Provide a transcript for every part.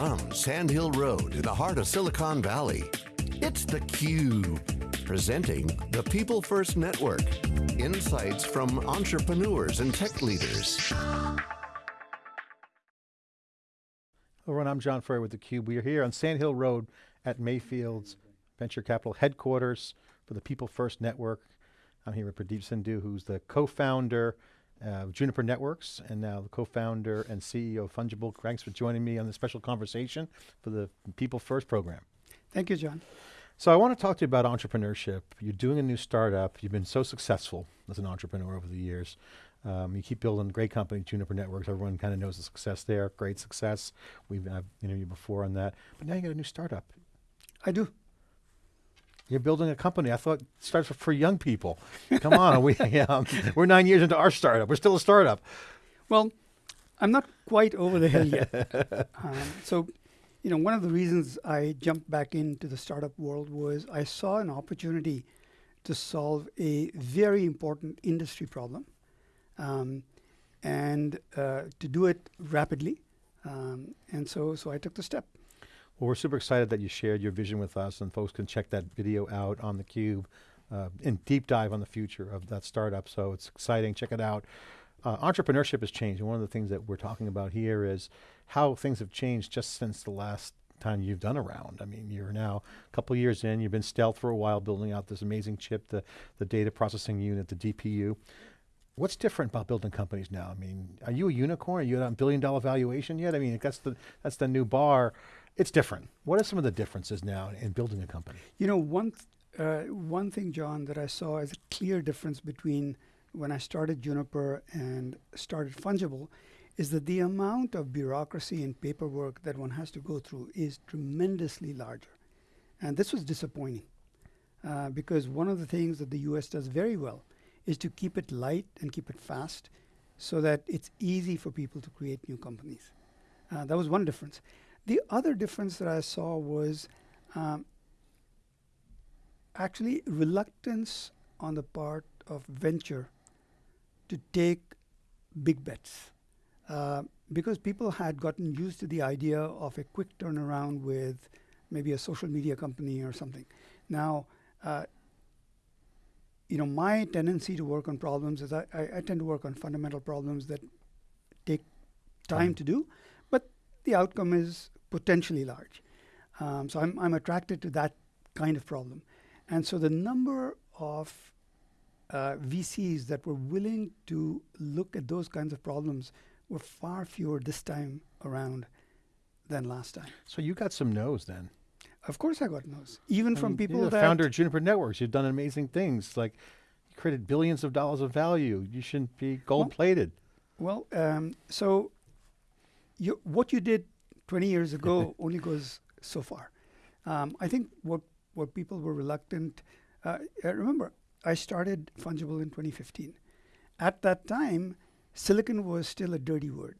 From Sand Hill Road in the heart of Silicon Valley, it's theCUBE, presenting the People First Network. Insights from entrepreneurs and tech leaders. Hello everyone, I'm John Furrier with theCUBE. We are here on Sand Hill Road at Mayfield's Venture Capital headquarters for the People First Network. I'm here with Pradeep Sindhu, who's the co-founder uh, Juniper Networks, and now the co-founder and CEO of Fungible. Thanks for joining me on this special conversation for the People First program. Thank you, John. So I want to talk to you about entrepreneurship. You're doing a new startup. You've been so successful as an entrepreneur over the years. Um, you keep building great company, Juniper Networks. Everyone kind of knows the success there. Great success. We've interviewed you before on that. But now you got a new startup. I do. You're building a company. I thought it starts for young people. Come on, we, um, we're nine years into our startup. We're still a startup. Well, I'm not quite over the hill yet. um, so, you know, one of the reasons I jumped back into the startup world was I saw an opportunity to solve a very important industry problem um, and uh, to do it rapidly. Um, and so, so I took the step. Well, we're super excited that you shared your vision with us and folks can check that video out on theCUBE uh, and deep dive on the future of that startup. So it's exciting, check it out. Uh, entrepreneurship has changed one of the things that we're talking about here is how things have changed just since the last time you've done a round. I mean, you're now a couple years in, you've been stealth for a while building out this amazing chip, the, the data processing unit, the DPU. What's different about building companies now? I mean, are you a unicorn? Are you at a billion dollar valuation yet? I mean, that's the, that's the new bar it's different. What are some of the differences now in building a company? You know, one, uh, one thing, John, that I saw as a clear difference between when I started Juniper and started Fungible is that the amount of bureaucracy and paperwork that one has to go through is tremendously larger. And this was disappointing uh, because one of the things that the US does very well is to keep it light and keep it fast so that it's easy for people to create new companies. Uh, that was one difference. The other difference that I saw was um, actually reluctance on the part of venture to take big bets. Uh, because people had gotten used to the idea of a quick turnaround with maybe a social media company or something. Now, uh, you know, my tendency to work on problems is I, I, I, tend to work on fundamental problems that take time to do, but the outcome is potentially large. Um, so I'm, I'm attracted to that kind of problem. And so the number of uh, VCs that were willing to look at those kinds of problems were far fewer this time around than last time. So you got some no's then? Of course I got no's. Even from people you're the that- founder of Juniper Networks. You've done amazing things. Like you created billions of dollars of value. You shouldn't be gold plated. Well, well um, so you, what you did 20 years ago only goes so far. Um, I think what, what people were reluctant, uh, uh remember, I started Fungible in 2015. At that time, silicon was still a dirty word.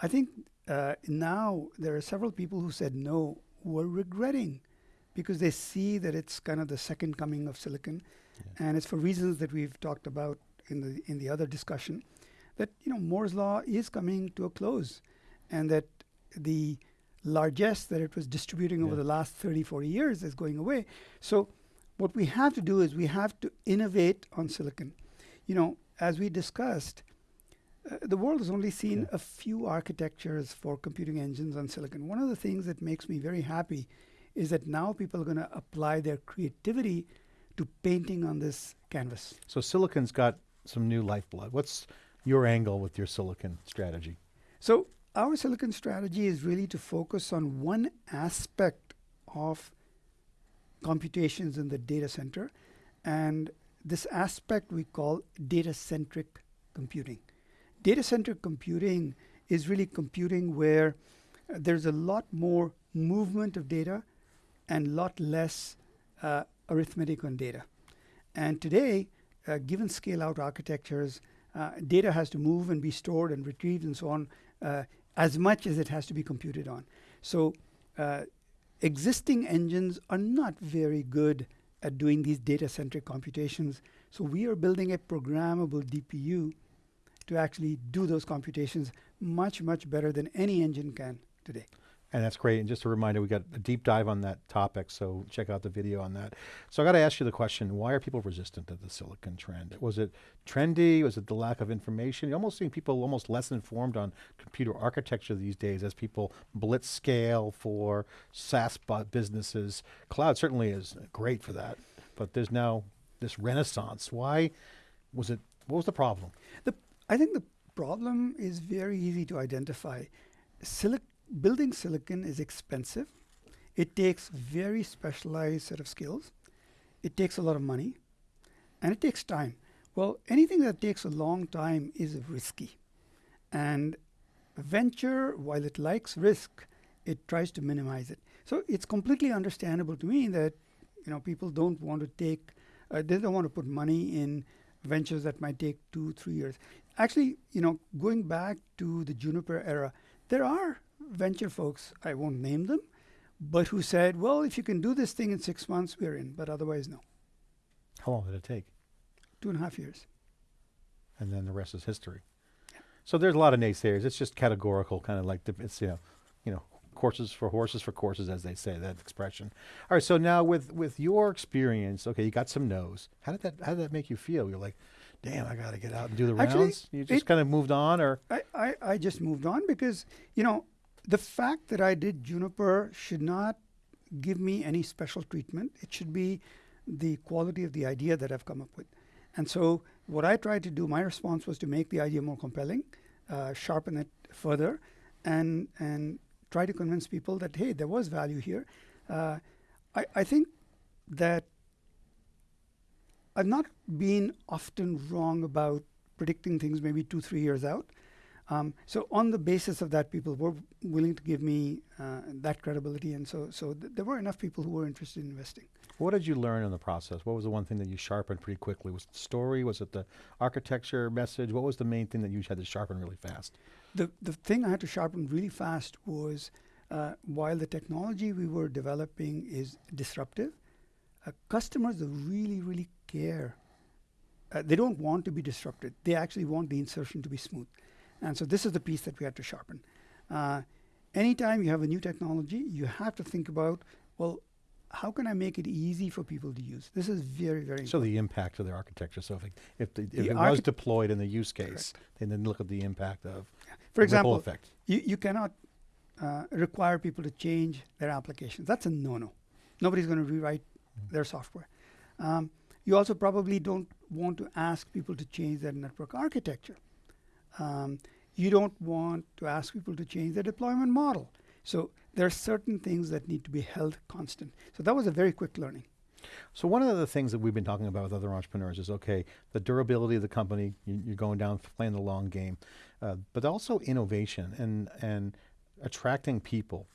I think uh, now there are several people who said no, who are regretting because they see that it's kind of the second coming of silicon. Yeah. And it's for reasons that we've talked about in the, in the other discussion that, you know, Moore's law is coming to a close and that the largesse that it was distributing yeah. over the last 30, 40 years is going away. So what we have to do is we have to innovate on silicon. You know, as we discussed, uh, the world has only seen yeah. a few architectures for computing engines on silicon. One of the things that makes me very happy is that now people are going to apply their creativity to painting on this canvas. So silicon's got some new lifeblood. What's your angle with your silicon strategy? So our silicon strategy is really to focus on one aspect of computations in the data center. And this aspect we call data-centric computing. Data-centric computing is really computing where uh, there's a lot more movement of data and lot less uh, arithmetic on data. And today, uh, given scale-out architectures, uh, data has to move and be stored and retrieved and so on uh, as much as it has to be computed on. So uh, existing engines are not very good at doing these data-centric computations. So we are building a programmable DPU to actually do those computations much, much better than any engine can today. And that's great. And just a reminder, we got a deep dive on that topic, so check out the video on that. So I got to ask you the question: Why are people resistant to the silicon trend? Was it trendy? Was it the lack of information? You're almost seeing people almost less informed on computer architecture these days as people blitz scale for SaaS businesses. Cloud certainly is great for that, but there's now this renaissance. Why was it? What was the problem? The, I think the problem is very easy to identify. Silic- building silicon is expensive. It takes very specialized set of skills. It takes a lot of money, and it takes time. Well, anything that takes a long time is risky, and venture, while it likes risk, it tries to minimize it. So it's completely understandable to me that you know people don't want to take, uh, they don't want to put money in ventures that might take two, three years. Actually, you know, going back to the Juniper era, there are venture folks, I won't name them, but who said, well, if you can do this thing in six months, we're in, but otherwise, no. How long did it take? Two and a half years. and then the rest is history. So there's a lot of naysayers. It's just categorical, kind of like the, it's you know, you know, courses for horses for courses, as they say that expression. All right. So now with with your experience, okay, you got some no's. How did that How did that make you feel? You're like, damn, I got to get out and do the Actually, rounds. You just kind of moved on, or I, I, I just moved on because, you know, the fact that I did Juniper should not give me any special treatment. It should be the quality of the idea that I've come up with. And so, what I tried to do, my response was to make the idea more compelling, uh, sharpen it further, and and try to convince people that hey, there was value here. Uh, I I think that I've not been often wrong about predicting things maybe two three years out. Um, so on the basis of that, people were willing to give me uh, that credibility, and so so th- there were enough people who were interested in investing. what did you learn in the process? What was the one thing that you sharpened pretty quickly? Was it the story? Was it the architecture message? What was the main thing that you had to sharpen really fast? The the thing I had to sharpen really fast was uh, while the technology we were developing is disruptive, uh, customers really really care. Uh, they don't want to be disrupted. They actually want the insertion to be smooth, and so this is the piece that we had to sharpen. Uh, anytime you have a new technology, you have to think about well. How can I make it easy for people to use? This is very, very So the impact of the architecture. So if it, if, the, if The it was deployed in the use case, then then look at the impact of For example, effect. you, you cannot uh, require people to change their applications. That's a no-no. Nobody's going to rewrite their software. Um, you also probably don't want to ask people to change their network architecture. Um, you don't want to ask people to change their deployment model. So there are certain things that need to be held constant. So that was a very quick learning. So one of the things that we've been talking about with other entrepreneurs is okay, the durability of the company. You, you're going down playing the long game, uh, but also innovation and and attracting people.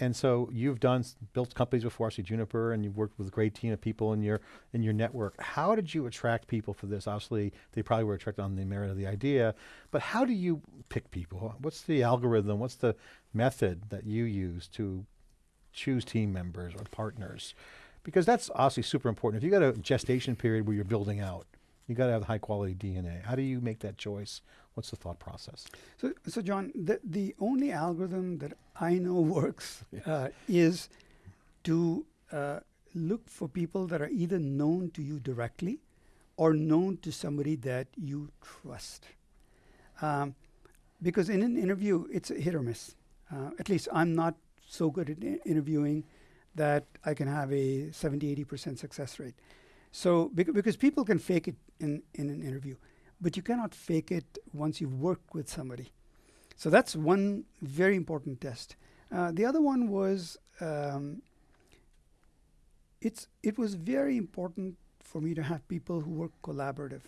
And so you've done built companies before, see Juniper, and you've worked with a great team of people in your in your network. How did you attract people for this? Obviously, they probably were attracted on the merit of the idea, but how do you pick people? What's the algorithm? What's the method that you use to choose team members or partners? Because that's obviously super important. If you got a gestation period where you're building out, you got to have high quality DNA. How do you make that choice? What's the thought process? So, so John, the, the only algorithm that I know works uh, is to uh, look for people that are either known to you directly or known to somebody that you trust. Um, because in an interview, it's a hit or miss. Uh, at least I'm not so good at interviewing that I can have a 70, 80% success rate. So, bec- because people can fake it in, in an interview, but you cannot fake it once you've worked with somebody. So that's one very important test. Uh, the other one was um, it's it was very important for me to have people who were collaborative.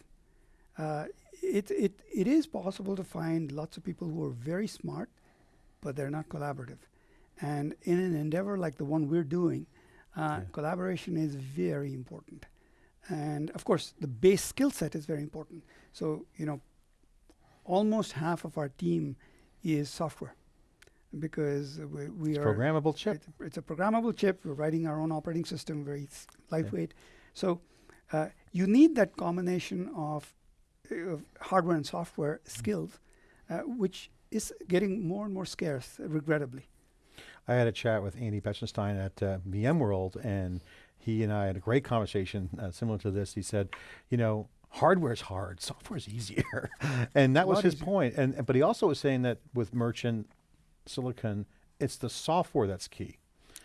Uh, it, it, it is possible to find lots of people who are very smart, but they're not collaborative. And in an endeavor like the one we're doing, uh, Yeah. collaboration is very important. And of course, the base skill set is very important. So, you know, almost half of our team is software because we, we are programmable chip. it's, it's a programmable chip. We're writing our own operating system, very lightweight. So uh, you need that combination of, uh, of hardware and software skills, uh, which is getting more and more scarce, regrettably. I had a chat with Andy Bechtolsheim at uh, VMworld, and he and I had a great conversation uh, similar to this. He said, you know, hardware's hard, software's easier, and that was his point. And but he also was saying that with merchant silicon, it's the software that's key.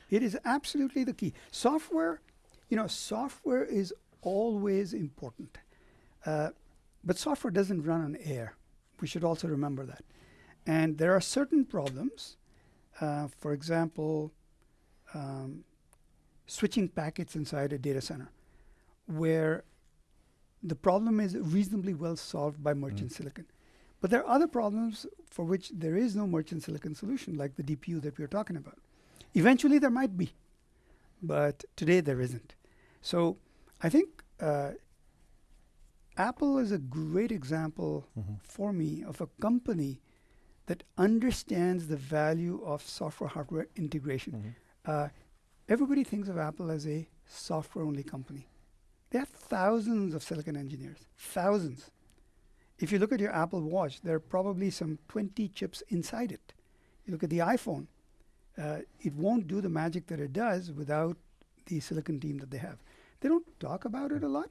It is absolutely the key. Software, you know, software is always important. Uh, but software doesn't run on air. We should also remember that. And there are certain problems. Uh, for example, um, switching packets inside a data center, where the problem is reasonably well solved by merchant silicon. But there are other problems for which there is no merchant silicon solution, like the DPU that we are talking about. Eventually, there might be, but today there isn't. So I think uh, Apple is a great example for me of a company that understands the value of software hardware integration. Uh, everybody thinks of Apple as a software only company. They have thousands of silicon engineers, thousands. If you look at your Apple Watch, there are probably some 20 chips inside it. You look at the iPhone, uh, it won't do the magic that it does without the silicon team that they have. They don't talk about it a lot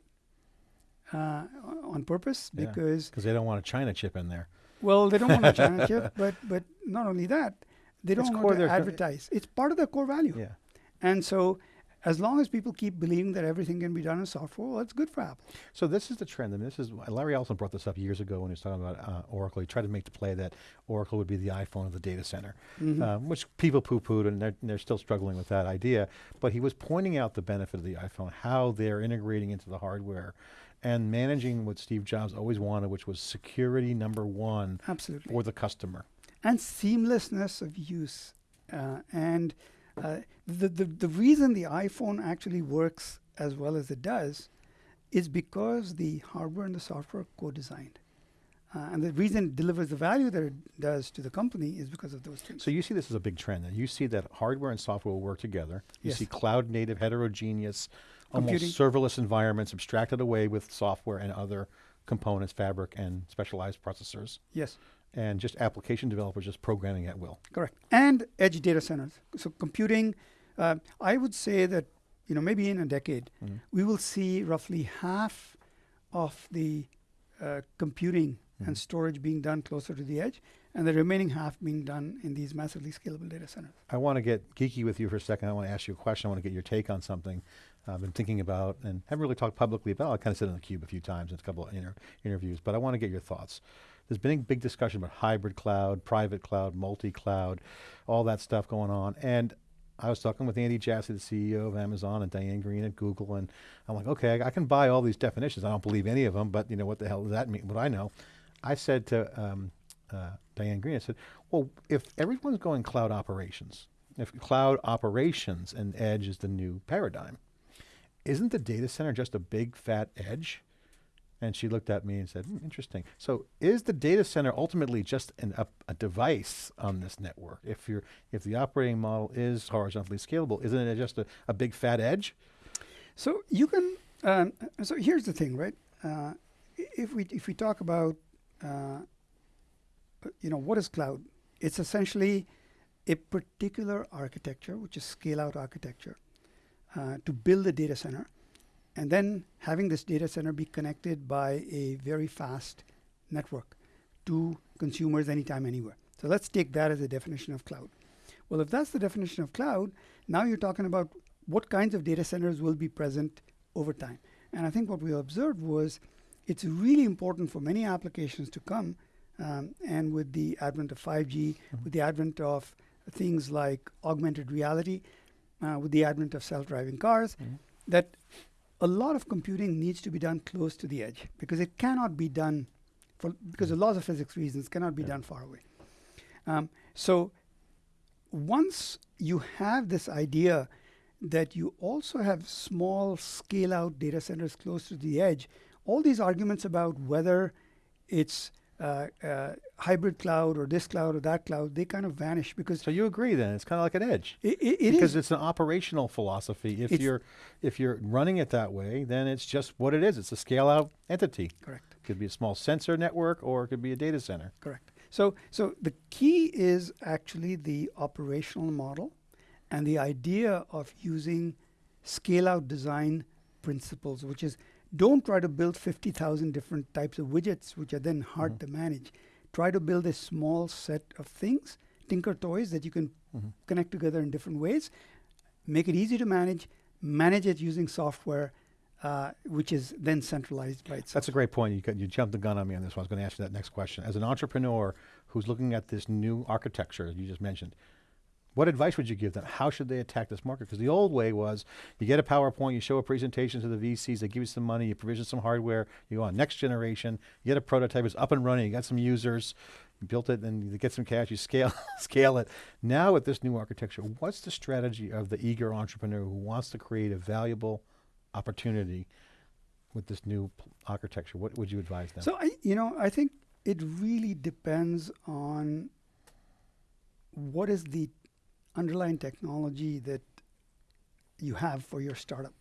uh, on purpose Yeah. because Because they don't want a China chip in there. well, they don't want a China chip, but but not only that, they don't It's want to advertise. It's part of their core value. Yeah. And so, as long as people keep believing that everything can be done in software, well, it's good for Apple. So this is the trend, I and this is Larry Ellison brought this up years ago when he was talking about uh, Oracle. He tried to make the play that Oracle would be the iPhone of the data center, um, which people poo-pooed, and they're, they're still struggling with that idea. But he was pointing out the benefit of the iPhone, how they're integrating into the hardware, and managing what Steve Jobs always wanted, which was security number one Absolutely. for the customer. and seamlessness of use. Uh, and uh, the, the, the reason the iPhone actually works as well as it does is because the hardware and the software are co-designed. Uh, and the reason it delivers the value that it does to the company is because of those things. So you see this as a big trend. That you see that hardware and software will work together. You Yes. see cloud native, heterogeneous, almost serverless environments abstracted away with software and other components, fabric and specialized processors, yes, and just application developers just programming at will. correct. And edge data centers. So computing, uh, I would say that you know maybe in a decade we will see roughly half of the uh, computing and storage being done closer to the edge, and the remaining half being done in these massively scalable data centers. I want to get geeky with you for a second. I want to ask you a question. I want to get your take on something I've been thinking about and haven't really talked publicly about. I kind of sit in the cube a few times in a couple of inter- interviews, but I want to get your thoughts. There's been a big discussion about hybrid cloud, private cloud, multi-cloud, all that stuff going on. And I was talking with Andy Jassy, the CEO of Amazon, and Diane Greene at Google, and I'm like, okay, I, I can buy all these definitions. I don't believe any of them, but you know what the hell does that mean? What I know, I said to um, uh, Diane Greene, I said, well, if everyone's going cloud operations, if cloud operations and edge is the new paradigm, isn't the data center just a big fat edge? And she looked at me and said, "Hmm, interesting. So is the data center ultimately just an, a, a device on this network? If you're, if the operating model is horizontally scalable, isn't it just a, a big fat edge? So you can. Um, so here's the thing, right? Uh, if we if we talk about, uh, you know, what is cloud? It's essentially a particular architecture, which is scale-out architecture, uh, to build a data center, and then having this data center be connected by a very fast network to consumers anytime, anywhere. So let's take that as a definition of cloud. Well, if that's the definition of cloud, now you're talking about what kinds of data centers will be present over time. And I think what we observed was it's really important for many applications to come. Um, and with the advent of 5G, with the advent of things like augmented reality, uh, with the advent of self driving cars, that a lot of computing needs to be done close to the edge because it cannot be done for because of laws of physics reasons cannot be Yeah. done far away. Um, so once you have this idea that you also have small scale out data centers close to the edge, all these arguments about whether it's uh, uh, hybrid cloud or this cloud or that cloud, they kind of vanish because So you agree then? It's kind of like an edge. it, it, because is. it's an operational philosophy. If It's- you're if you're running it that way, then it's just what it is. It's a scale out entity. correct. Could be a small sensor network or it could be a data center. Correct. So, so the key is actually the operational model and the idea of using scale out design principles, which is don't try to build 50,000 different types of widgets, which are then hard Mhm. to manage. Try to build a small set of things, tinker toys that you can Mhm. connect together in different ways, make it easy to manage, manage it using software, uh, which is then centralized by itself. That's a great point. You, you jumped the gun on me on this one. I was going to ask you that next question. As an entrepreneur who's looking at this new architecture you just mentioned, what advice would you give them? How should they attack this market? Because the old way was you get a PowerPoint, you show a presentation to the VCs, they give you some money, you provision some hardware, you go on next generation, you get a prototype, it's up and running, you got some users, you built it, and you get some cash, you scale scale it. Now with this new architecture, what's the strategy of the eager entrepreneur who wants to create a valuable opportunity with this new architecture? What would you advise them? So I, you know, I think it really depends on what is the underlying technology that you have for your startup.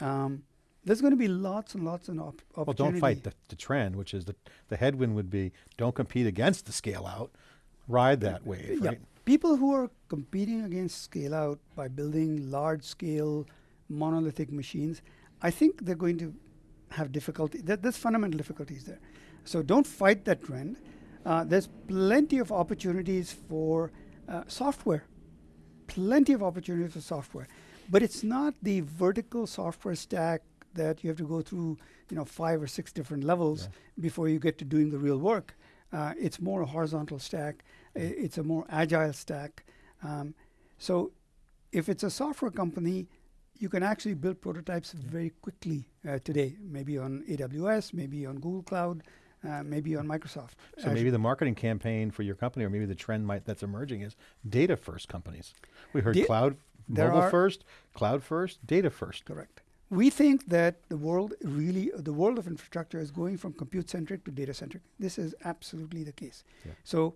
Um, there's going to be lots and lots of op- well, don't fight the, the trend, which is the, the headwind would be don't compete against the scale out, ride that wave, yeah. right? People who are competing against scale out by building large scale monolithic machines, I think they're going to have difficulty. There, there's fundamental difficulties there. So don't fight that trend. Uh, there's plenty of opportunities for uh, software, plenty of opportunities for software, but it's not the vertical software stack that you have to go through, you know, five or six different levels before you get to doing the real work. Uh, it's more a horizontal stack. It's a more agile stack. Um, so, if it's a software company, you can actually build prototypes very quickly uh, today. Maybe on AWS, maybe on Google Cloud, uh, maybe on Microsoft. So maybe the marketing campaign for your company, or maybe the trend might that's emerging is data first companies. We heard Da- cloud, there mobile first, cloud first, data first. Correct. We think that the world really, the world of infrastructure is going from compute centric to data centric. This is absolutely the case. Yeah. So,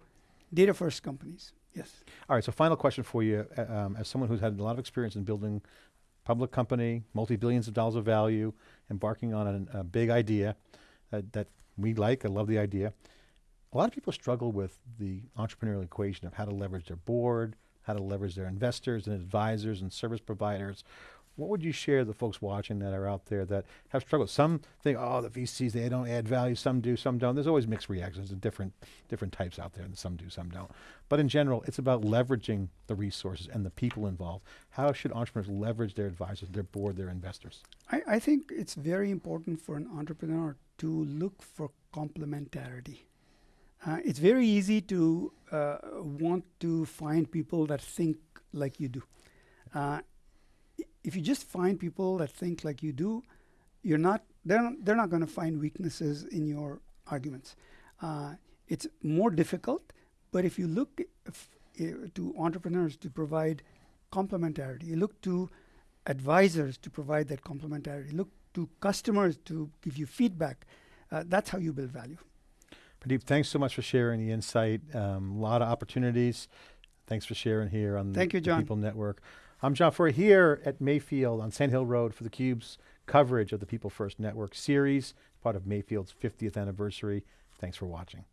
data first companies. Yes. All right. So final question for you, uh, um, as someone who's had a lot of experience in building public company, multi billions of dollars of value, embarking on an, a big idea uh, that we like. I love the idea. A lot of people struggle with the entrepreneurial equation of how to leverage their board, how to leverage their investors and advisors and service providers. What would you share the folks watching that are out there that have struggled? Some think, oh, the VCs they don't add value. Some do, some don't. There's always mixed reactions and different different types out there, and some do, some don't. But in general, it's about leveraging the resources and the people involved. How should entrepreneurs leverage their advisors, their board, their investors? I, I think it's very important for an entrepreneur to look for complementarity. Uh, it's very easy to uh, want to find people that think like you do. Uh, if you just find people that think like you do, you're not. They're not, they're not going to find weaknesses in your arguments. Uh, it's more difficult, but if you look to entrepreneurs to provide complementarity, you look to advisors to provide that complementarity, look to customers to give you feedback. Uh, that's how you build value. Pradeep, thanks so much for sharing the insight. A lot of opportunities. Thanks for sharing here on Thank the, you, the John. People Network. I'm John Furrier here at Mayfield on Sand Hill Road for the Cube's coverage of the People First Network series, part of Mayfield's 50th anniversary. Thanks for watching.